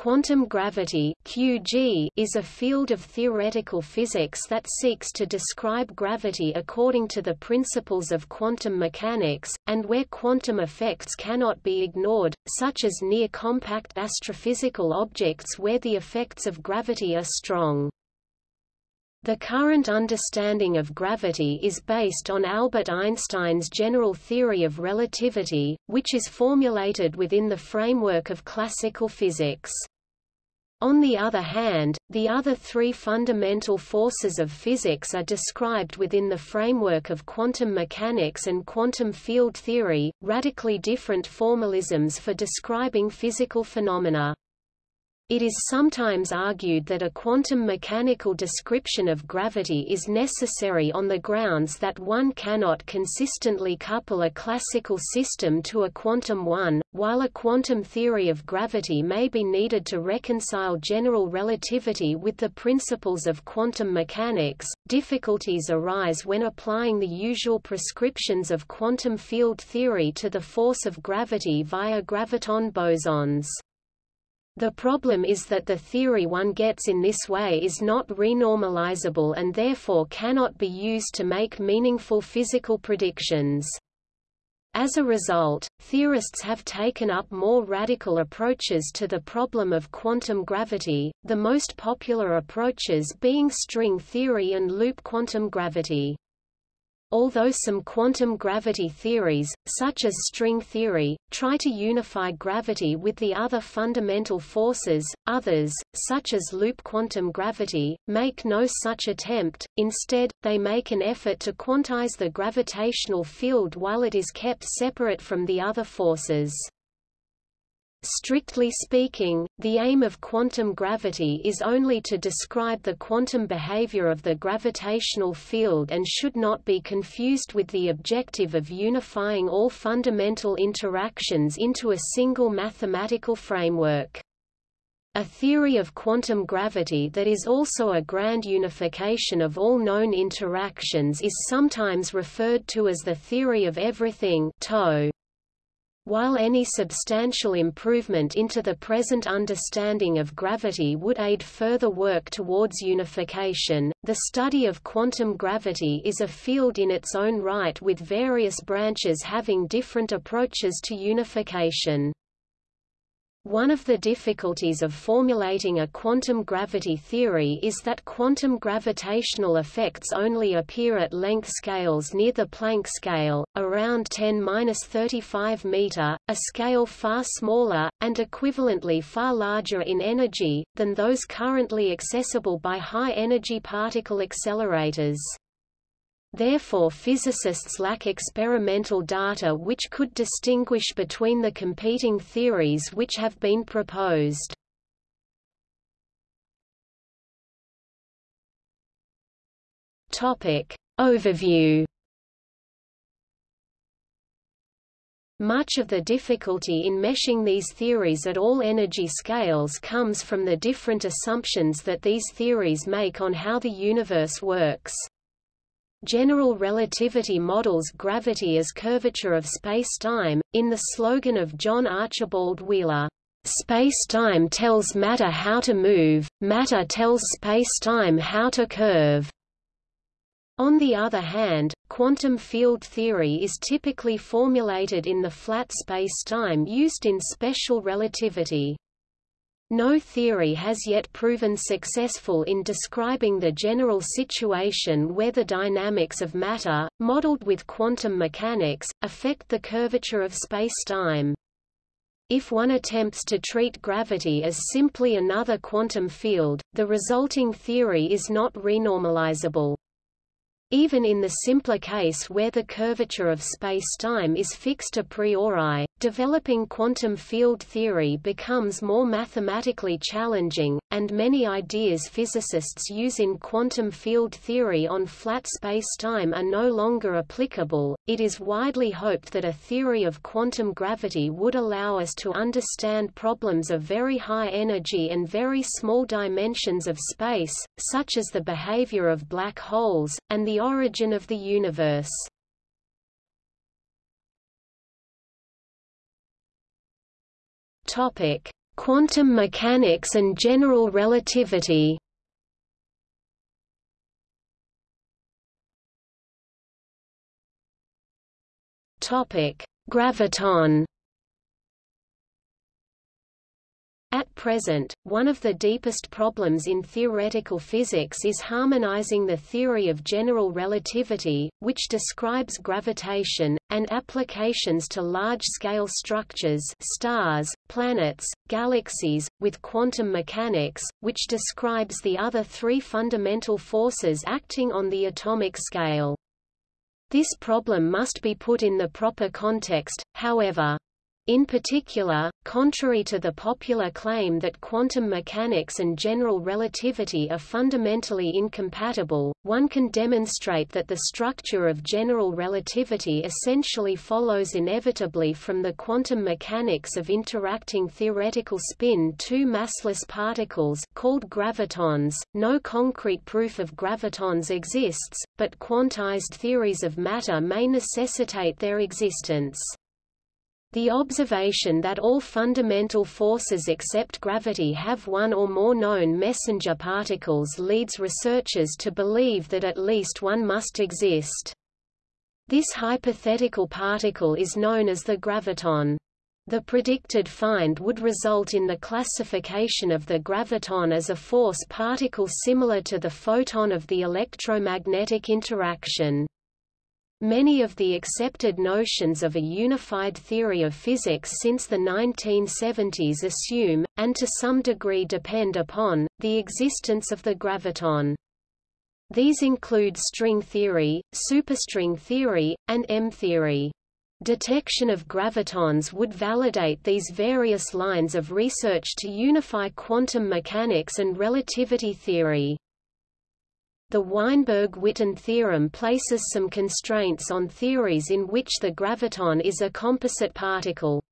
Quantum gravity QG is a field of theoretical physics that seeks to describe gravity according to the principles of quantum mechanics, and where quantum effects cannot be ignored, such as near compact astrophysical objects where the effects of gravity are strong. The current understanding of gravity is based on Albert Einstein's general theory of relativity, which is formulated within the framework of classical physics. On the other hand, the other three fundamental forces of physics are described within the framework of quantum mechanics and quantum field theory, radically different formalisms for describing physical phenomena. It is sometimes argued that a quantum mechanical description of gravity is necessary on the grounds that one cannot consistently couple a classical system to a quantum one, while a quantum theory of gravity may be needed to reconcile general relativity with the principles of quantum mechanics. Difficulties arise when applying the usual prescriptions of quantum field theory to the force of gravity via graviton bosons. The problem is that the theory one gets in this way is not renormalizable and therefore cannot be used to make meaningful physical predictions. As a result, theorists have taken up more radical approaches to the problem of quantum gravity, the most popular approaches being string theory and loop quantum gravity. Although some quantum gravity theories, such as string theory, try to unify gravity with the other fundamental forces, others, such as loop quantum gravity, make no such attempt, instead, they make an effort to quantize the gravitational field while it is kept separate from the other forces. Strictly speaking, the aim of quantum gravity is only to describe the quantum behavior of the gravitational field and should not be confused with the objective of unifying all fundamental interactions into a single mathematical framework. A theory of quantum gravity that is also a grand unification of all known interactions is sometimes referred to as the theory of everything TOE. While any substantial improvement into the present understanding of gravity would aid further work towards unification, the study of quantum gravity is a field in its own right with various branches having different approaches to unification. One of the difficulties of formulating a quantum gravity theory is that quantum gravitational effects only appear at length scales near the Planck scale, around 10-35 meter, a scale far smaller, and equivalently far larger in energy, than those currently accessible by high-energy particle accelerators. Therefore physicists lack experimental data which could distinguish between the competing theories which have been proposed. Topic. Overview Much of the difficulty in meshing these theories at all energy scales comes from the different assumptions that these theories make on how the universe works. General relativity models gravity as curvature of spacetime, in the slogan of John Archibald Wheeler, "Spacetime tells matter how to move, matter tells spacetime how to curve." On the other hand, quantum field theory is typically formulated in the flat spacetime used in special relativity. No theory has yet proven successful in describing the general situation where the dynamics of matter, modeled with quantum mechanics, affect the curvature of spacetime. If one attempts to treat gravity as simply another quantum field, the resulting theory is not renormalizable. Even in the simpler case where the curvature of spacetime is fixed a priori, developing quantum field theory becomes more mathematically challenging, and many ideas physicists use in quantum field theory on flat spacetime are no longer applicable. It is widely hoped that a theory of quantum gravity would allow us to understand problems of very high energy and very small dimensions of space, such as the behavior of black holes, and the origin of the universe. Topic: Quantum mechanics and general relativity Topic: Graviton present, one of the deepest problems in theoretical physics is harmonizing the theory of general relativity, which describes gravitation, and applications to large-scale structures stars, planets, galaxies, with quantum mechanics, which describes the other three fundamental forces acting on the atomic scale. This problem must be put in the proper context, however. In particular, contrary to the popular claim that quantum mechanics and general relativity are fundamentally incompatible, one can demonstrate that the structure of general relativity essentially follows inevitably from the quantum mechanics of interacting theoretical spin two massless particles called gravitons. No concrete proof of gravitons exists, but quantized theories of matter may necessitate their existence. The observation that all fundamental forces except gravity have one or more known messenger particles leads researchers to believe that at least one must exist. This hypothetical particle is known as the graviton. The predicted find would result in the classification of the graviton as a force particle similar to the photon of the electromagnetic interaction. Many of the accepted notions of a unified theory of physics since the 1970s assume, and to some degree depend upon, the existence of the graviton. These include string theory, superstring theory, and M-theory. Detection of gravitons would validate these various lines of research to unify quantum mechanics and relativity theory. The Weinberg-Witten theorem places some constraints on theories in which the graviton is a composite particle.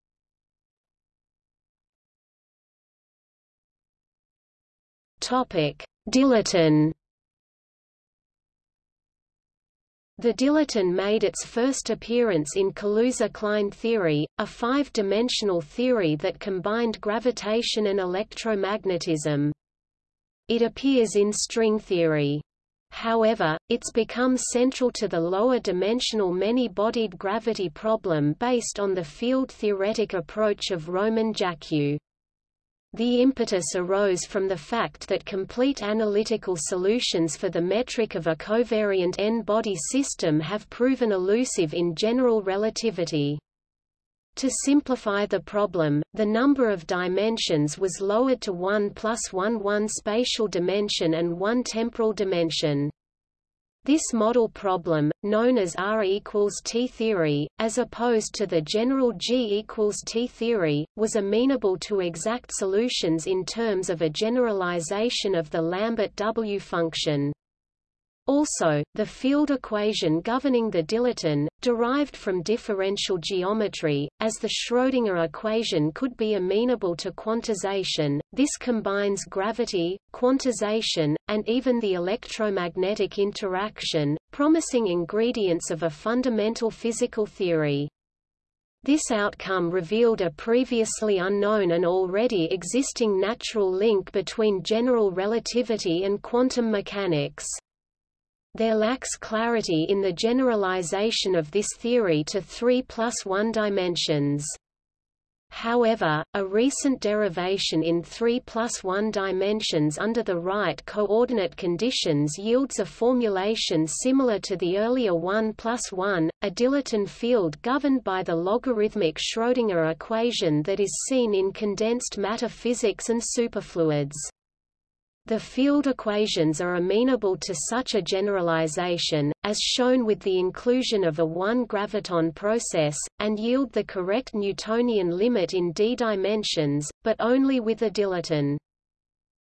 Topic: Dilaton. The dilaton made its first appearance in Kaluza-Klein theory, a five-dimensional theory that combined gravitation and electromagnetism. It appears in string theory. However, it's become central to the lower-dimensional many-bodied gravity problem based on the field-theoretic approach of Roman Jackiw. The impetus arose from the fact that complete analytical solutions for the metric of a covariant n-body system have proven elusive in general relativity. To simplify the problem, the number of dimensions was lowered to 1 plus 1 one spatial dimension and one temporal dimension. This model problem, known as R equals T theory, as opposed to the general G equals T theory, was amenable to exact solutions in terms of a generalization of the Lambert W function. Also, the field equation governing the dilaton, derived from differential geometry, as the Schrödinger equation could be amenable to quantization, this combines gravity, quantization, and even the electromagnetic interaction, promising ingredients of a fundamental physical theory. This outcome revealed a previously unknown and already existing natural link between general relativity and quantum mechanics. There lacks clarity in the generalization of this theory to 3 plus 1 dimensions. However, a recent derivation in 3 plus 1 dimensions under the right coordinate conditions yields a formulation similar to the earlier 1 plus 1, a dilaton field governed by the logarithmic Schrödinger equation that is seen in condensed matter physics and superfluids. The field equations are amenable to such a generalization, as shown with the inclusion of a one-graviton process, and yield the correct Newtonian limit in d dimensions, but only with a dilaton.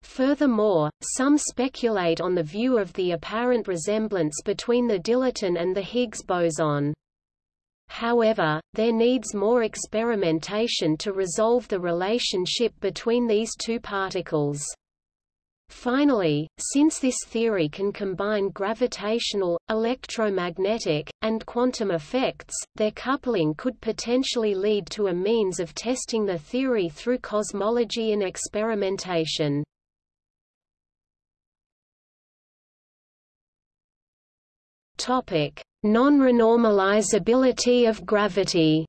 Furthermore, some speculate on the view of the apparent resemblance between the dilaton and the Higgs boson. However, there needs more experimentation to resolve the relationship between these two particles. Finally, since this theory can combine gravitational, electromagnetic, and quantum effects, their coupling could potentially lead to a means of testing the theory through cosmology and experimentation. Non-renormalizability of gravity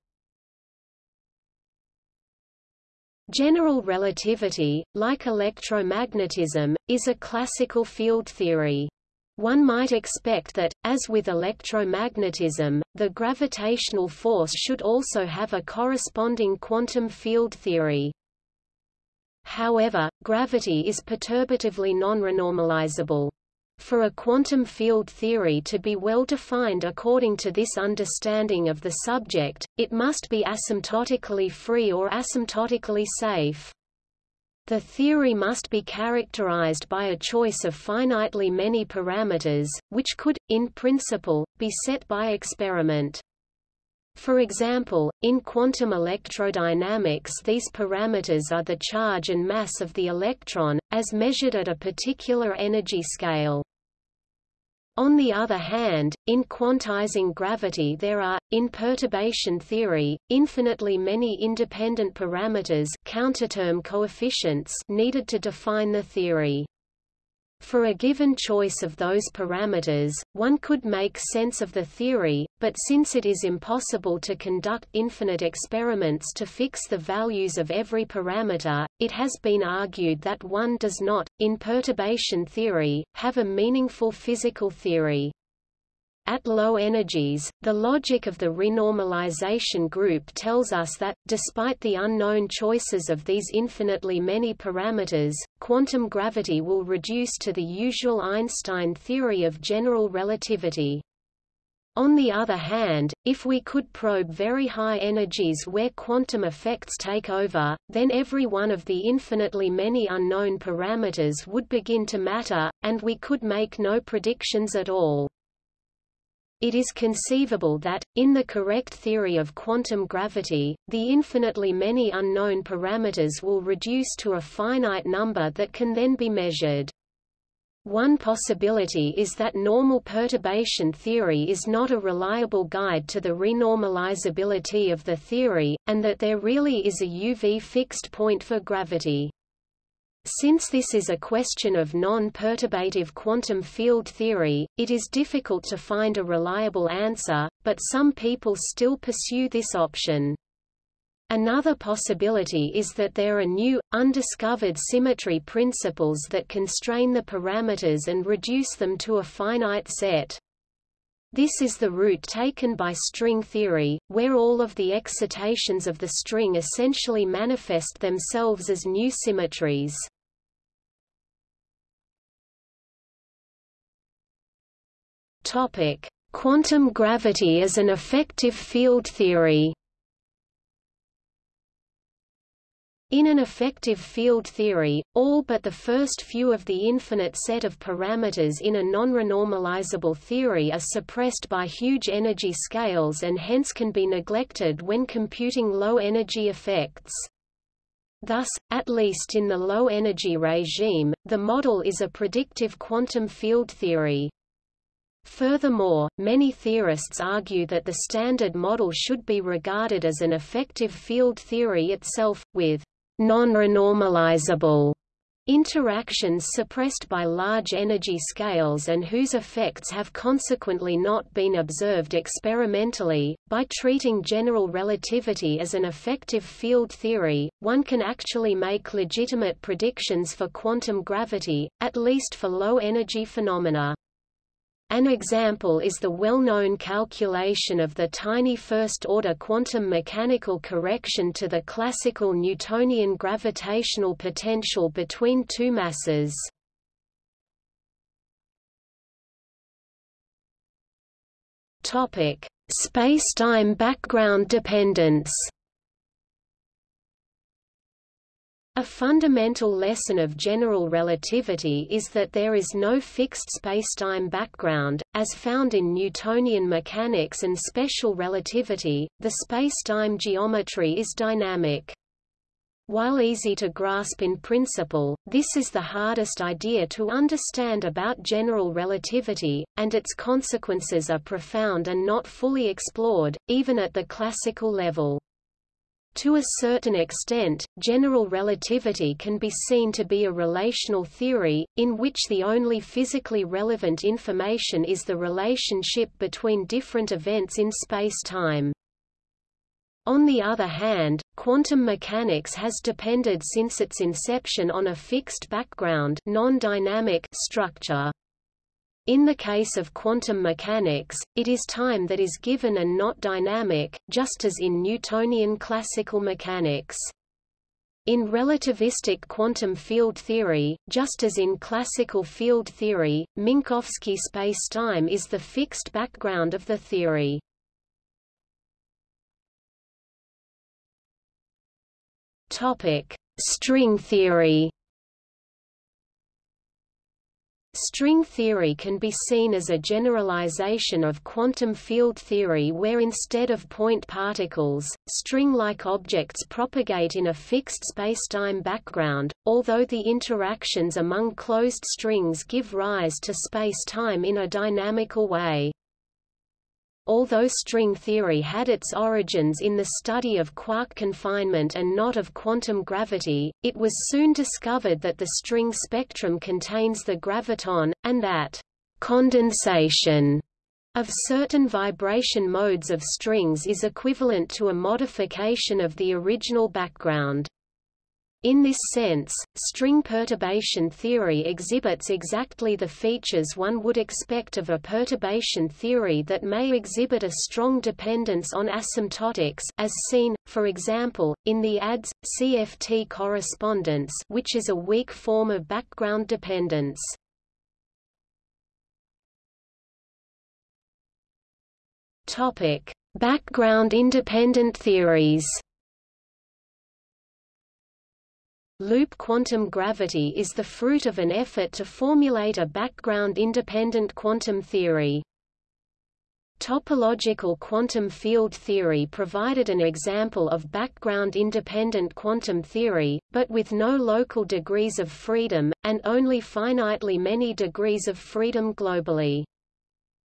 General relativity, like electromagnetism, is a classical field theory. One might expect that, as with electromagnetism, the gravitational force should also have a corresponding quantum field theory. However, gravity is perturbatively non-renormalizable. For a quantum field theory to be well defined according to this understanding of the subject, it must be asymptotically free or asymptotically safe. The theory must be characterized by a choice of finitely many parameters, which could, in principle, be set by experiment. For example, in quantum electrodynamics these parameters are the charge and mass of the electron, as measured at a particular energy scale. On the other hand, in quantizing gravity there are, in perturbation theory, infinitely many independent parameters counterterm coefficients needed to define the theory. For a given choice of those parameters, one could make sense of the theory, but since it is impossible to conduct infinite experiments to fix the values of every parameter, it has been argued that one does not, in perturbation theory, have a meaningful physical theory. At low energies, the logic of the renormalization group tells us that, despite the unknown choices of these infinitely many parameters, quantum gravity will reduce to the usual Einstein theory of general relativity. On the other hand, if we could probe very high energies where quantum effects take over, then every one of the infinitely many unknown parameters would begin to matter, and we could make no predictions at all. It is conceivable that, in the correct theory of quantum gravity, the infinitely many unknown parameters will reduce to a finite number that can then be measured. One possibility is that normal perturbation theory is not a reliable guide to the renormalizability of the theory, and that there really is a UV fixed point for gravity. Since this is a question of non-perturbative quantum field theory, it is difficult to find a reliable answer, but some people still pursue this option. Another possibility is that there are new, undiscovered symmetry principles that constrain the parameters and reduce them to a finite set. This is the route taken by string theory, where all of the excitations of the string essentially manifest themselves as new symmetries. Topic: Quantum gravity as an effective field theory. In an effective field theory, all but the first few of the infinite set of parameters in a non-renormalizable theory are suppressed by huge energy scales and hence can be neglected when computing low-energy effects. Thus, at least in the low-energy regime, the model is a predictive quantum field theory. Furthermore, many theorists argue that the Standard Model should be regarded as an effective field theory itself, with non-renormalizable interactions suppressed by large energy scales and whose effects have consequently not been observed experimentally. By treating general relativity as an effective field theory, one can actually make legitimate predictions for quantum gravity, at least for low energy phenomena. An example is the well-known calculation of the tiny first-order quantum mechanical correction to the classical Newtonian gravitational potential between two masses. Spacetime background dependence. A fundamental lesson of general relativity is that there is no fixed spacetime background, as found in Newtonian mechanics and special relativity, the spacetime geometry is dynamic. While easy to grasp in principle, this is the hardest idea to understand about general relativity, and its consequences are profound and not fully explored, even at the classical level. To a certain extent, general relativity can be seen to be a relational theory, in which the only physically relevant information is the relationship between different events in space-time. On the other hand, quantum mechanics has depended since its inception on a fixed background non-dynamic structure. In the case of quantum mechanics, it is time that is given and not dynamic, just as in Newtonian classical mechanics. In relativistic quantum field theory, just as in classical field theory, Minkowski spacetime is the fixed background of the theory. Topic: String theory. String theory can be seen as a generalization of quantum field theory where instead of point particles, string-like objects propagate in a fixed spacetime background, although the interactions among closed strings give rise to spacetime in a dynamical way. Although string theory had its origins in the study of quark confinement and not of quantum gravity, it was soon discovered that the string spectrum contains the graviton, and that condensation of certain vibration modes of strings is equivalent to a modification of the original background. In this sense, string perturbation theory exhibits exactly the features one would expect of a perturbation theory that may exhibit a strong dependence on asymptotics as seen, for example, in the ADS-CFT correspondence which is a weak form of background dependence. Background independent theories Loop quantum gravity is the fruit of an effort to formulate a background-independent quantum theory. Topological quantum field theory provided an example of background-independent quantum theory, but with no local degrees of freedom, and only finitely many degrees of freedom globally.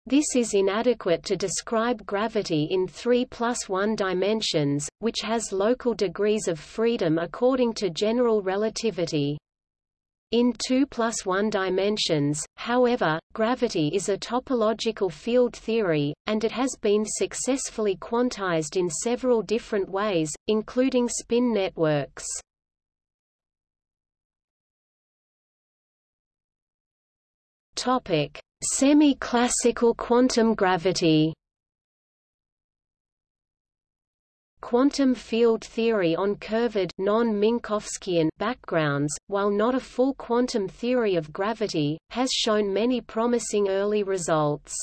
This is inadequate to describe gravity in 3 plus 1 dimensions, which has local degrees of freedom according to general relativity. In 2 plus 1 dimensions, however, gravity is a topological field theory, and it has been successfully quantized in several different ways, including spin networks. Topic: Semi-classical quantum gravity Quantum field theory on curved non-Minkowskian backgrounds, while not a full quantum theory of gravity, has shown many promising early results.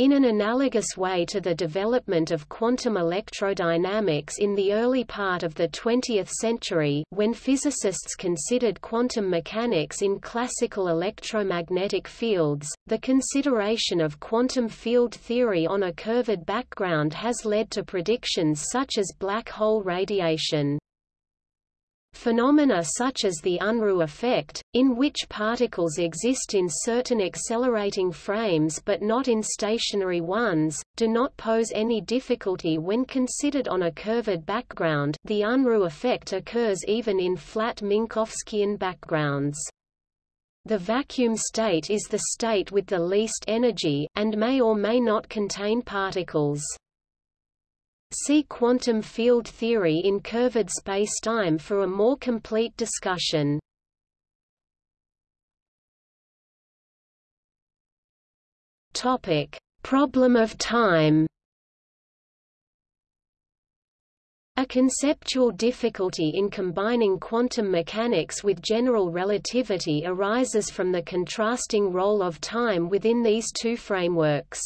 In an analogous way to the development of quantum electrodynamics in the early part of the 20th century when physicists considered quantum mechanics in classical electromagnetic fields, the consideration of quantum field theory on a curved background has led to predictions such as black hole radiation. Phenomena such as the Unruh effect, in which particles exist in certain accelerating frames but not in stationary ones, do not pose any difficulty when considered on a curved background the Unruh effect occurs even in flat Minkowskian backgrounds. The vacuum state is the state with the least energy, and may or may not contain particles. See quantum field theory in curved spacetime for a more complete discussion. Topic: Problem of time. A conceptual difficulty in combining quantum mechanics with general relativity arises from the contrasting role of time within these two frameworks.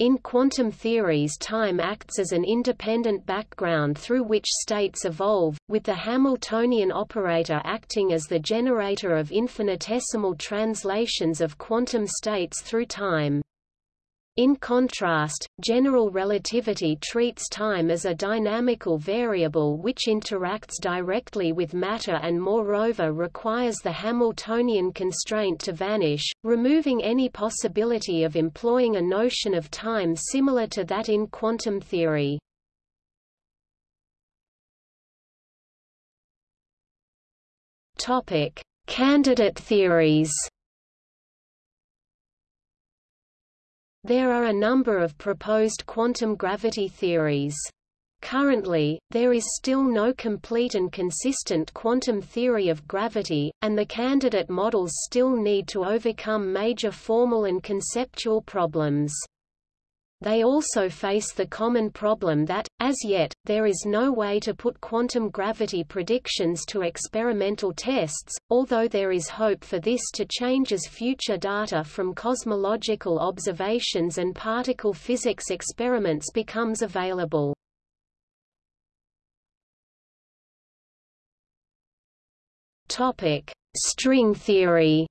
In quantum theories time acts as an independent background through which states evolve, with the Hamiltonian operator acting as the generator of infinitesimal translations of quantum states through time. In contrast, general relativity treats time as a dynamical variable which interacts directly with matter and moreover requires the Hamiltonian constraint to vanish, removing any possibility of employing a notion of time similar to that in quantum theory. Candidate theories. There are a number of proposed quantum gravity theories. Currently, there is still no complete and consistent quantum theory of gravity, and the candidate models still need to overcome major formal and conceptual problems. They also face the common problem that, as yet, there is no way to put quantum gravity predictions to experimental tests, although there is hope for this to change as future data from cosmological observations and particle physics experiments becomes available. String theory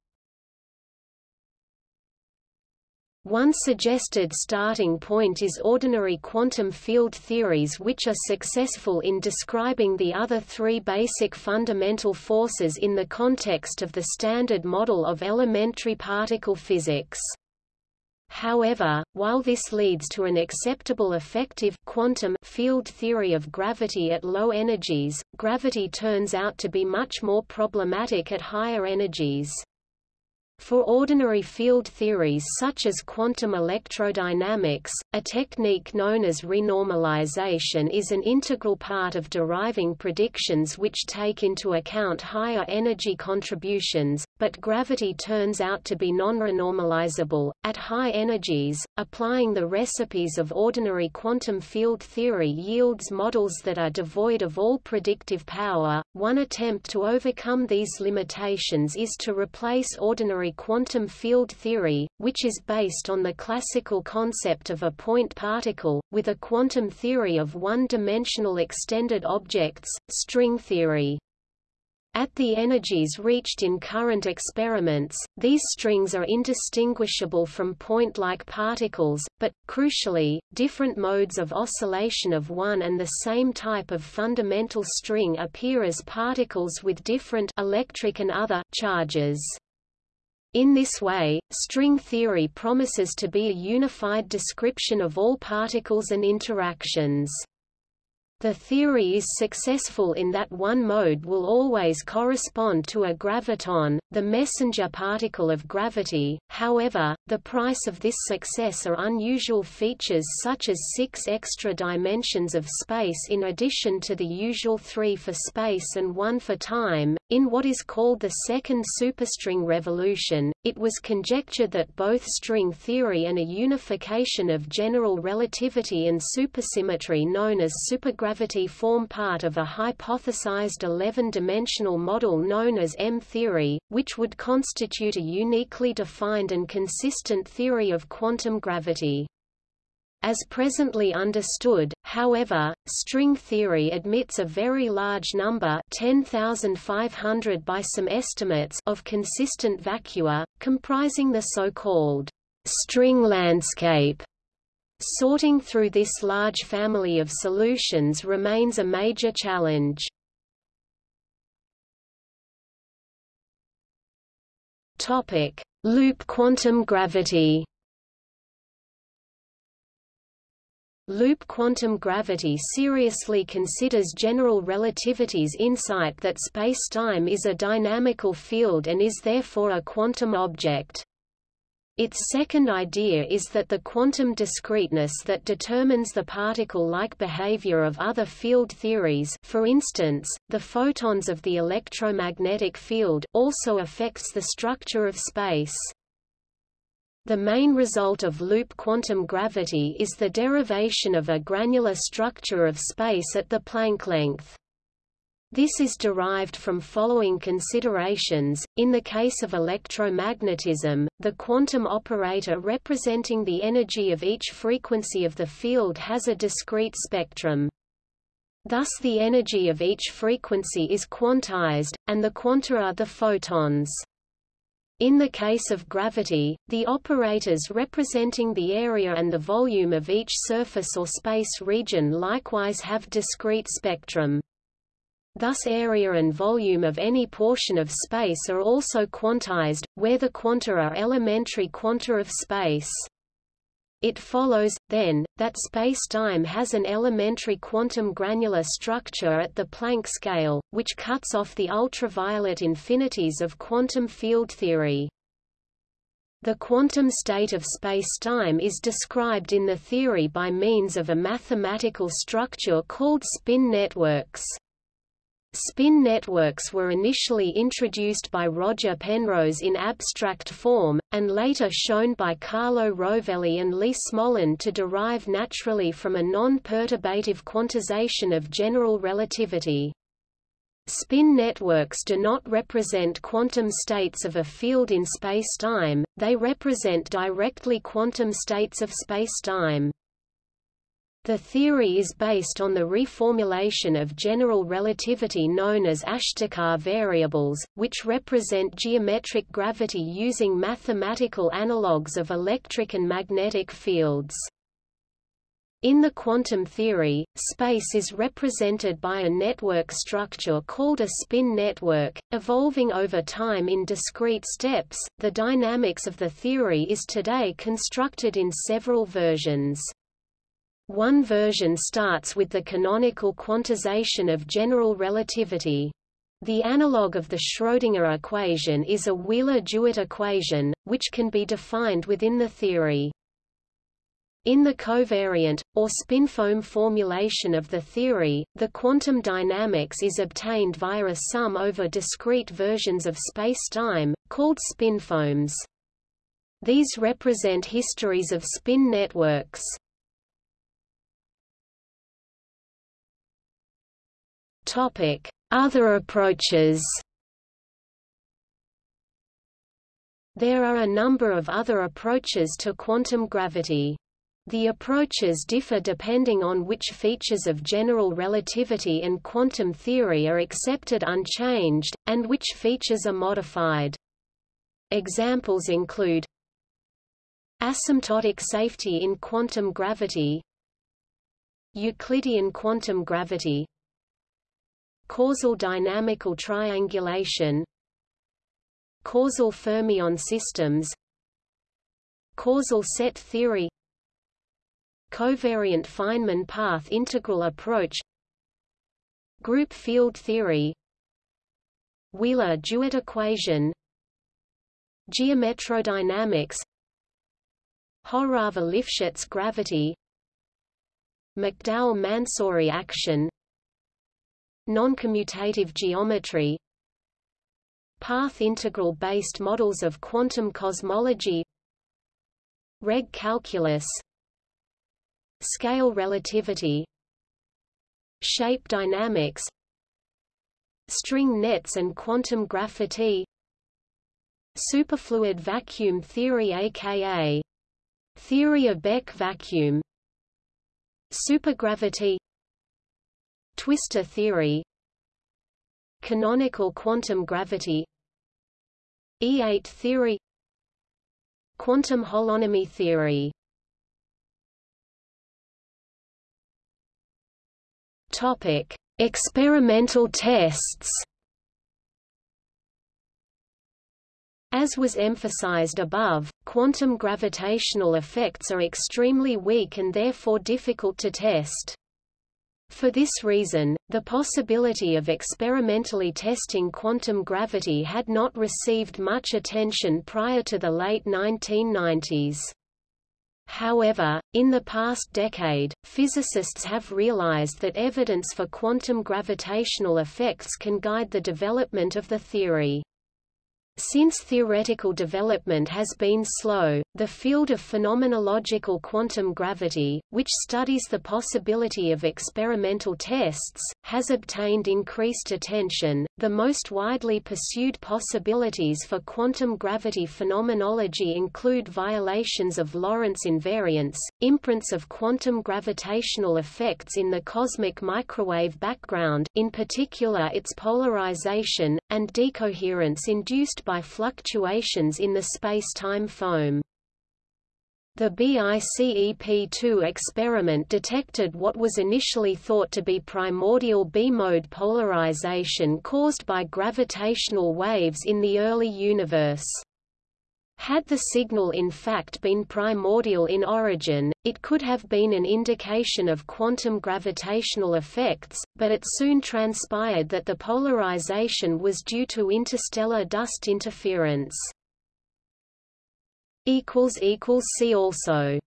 One suggested starting point is ordinary quantum field theories which are successful in describing the other three basic fundamental forces in the context of the Standard Model of elementary particle physics. However, while this leads to an acceptable effective quantum field theory of gravity at low energies, gravity turns out to be much more problematic at higher energies. For ordinary field theories such as quantum electrodynamics, a technique known as renormalization is an integral part of deriving predictions which take into account higher energy contributions, but gravity turns out to be non-renormalizable. At high energies, applying the recipes of ordinary quantum field theory yields models that are devoid of all predictive power. One attempt to overcome these limitations is to replace ordinary quantum field theory, which is based on the classical concept of a point particle, with a quantum theory of one-dimensional extended objects, string theory. At the energies reached in current experiments, these strings are indistinguishable from point-like particles, but, crucially, different modes of oscillation of one and the same type of fundamental string appear as particles with different electric and other charges. In this way, string theory promises to be a unified description of all particles and interactions. The theory is successful in that one mode will always correspond to a graviton, the messenger particle of gravity, however, the price of this success are unusual features such as six extra dimensions of space in addition to the usual three for space and one for time. In what is called the second superstring revolution, it was conjectured that both string theory and a unification of general relativity and supersymmetry known as supergravity form part of a hypothesized 11-dimensional model known as M-theory, which would constitute a uniquely defined and consistent theory of quantum gravity. As presently understood, however, string theory admits a very large number 10,500 by some estimates of consistent vacua, comprising the so-called string landscape Sorting through this large family of solutions remains a major challenge. Loop quantum gravity. Loop quantum gravity seriously considers general relativity's insight that spacetime is a dynamical field and is therefore a quantum object. Its second idea is that the quantum discreteness that determines the particle-like behavior of other field theories for instance, the photons of the electromagnetic field also affects the structure of space. The main result of loop quantum gravity is the derivation of a granular structure of space at the Planck length. This is derived from following considerations. In the case of electromagnetism, the quantum operator representing the energy of each frequency of the field has a discrete spectrum. Thus the energy of each frequency is quantized, and the quanta are the photons. In the case of gravity, the operators representing the area and the volume of each surface or space region likewise have discrete spectrum. Thus area and volume of any portion of space are also quantized, where the quanta are elementary quanta of space. It follows, then, that spacetime has an elementary quantum granular structure at the Planck scale, which cuts off the ultraviolet infinities of quantum field theory. The quantum state of spacetime is described in the theory by means of a mathematical structure called spin networks. Spin networks were initially introduced by Roger Penrose in abstract form, and later shown by Carlo Rovelli and Lee Smolin to derive naturally from a non-perturbative quantization of general relativity. Spin networks do not represent quantum states of a field in spacetime, they represent directly quantum states of spacetime. The theory is based on the reformulation of general relativity known as Ashtekar variables, which represent geometric gravity using mathematical analogues of electric and magnetic fields. In the quantum theory, space is represented by a network structure called a spin network, evolving over time in discrete steps. The dynamics of the theory is today constructed in several versions. One version starts with the canonical quantization of general relativity. The analog of the Schrödinger equation is a Wheeler-DeWitt equation, which can be defined within the theory. In the covariant, or spinfoam formulation of the theory, the quantum dynamics is obtained via a sum over discrete versions of spacetime, called spinfoams. These represent histories of spin networks. Other approaches There are a number of other approaches to quantum gravity. The approaches differ depending on which features of general relativity and quantum theory are accepted unchanged, and which features are modified. Examples include Asymptotic safety in quantum gravity Euclidean quantum gravity Causal dynamical triangulation Causal fermion systems Causal set theory Covariant Feynman path integral approach Group field theory Wheeler-DeWitt equation Geometrodynamics Horava-Lifshitz gravity McDowell-Mansouri action Noncommutative geometry Path integral-based models of quantum cosmology Regge calculus Scale relativity Shape dynamics String nets and quantum graphity Superfluid vacuum theory aka Theory of BEC vacuum Supergravity Twistor theory Canonical quantum gravity E8 theory Quantum holonomy theory Topic: Experimental tests. As was emphasized above, quantum gravitational effects are extremely weak and therefore difficult to test. For this reason, the possibility of experimentally testing quantum gravity had not received much attention prior to the late 1990s. However, in the past decade, physicists have realized that evidence for quantum gravitational effects can guide the development of the theory. Since theoretical development has been slow, the field of phenomenological quantum gravity, which studies the possibility of experimental tests, has obtained increased attention. The most widely pursued possibilities for quantum gravity phenomenology include violations of Lorentz invariance, imprints of quantum gravitational effects in the cosmic microwave background, in particular its polarization, and decoherence induced by fluctuations in the space-time foam. The BICEP-2 experiment detected what was initially thought to be primordial B-mode polarization caused by gravitational waves in the early universe. Had the signal in fact been primordial in origin, it could have been an indication of quantum gravitational effects, but it soon transpired that the polarization was due to interstellar dust interference. See also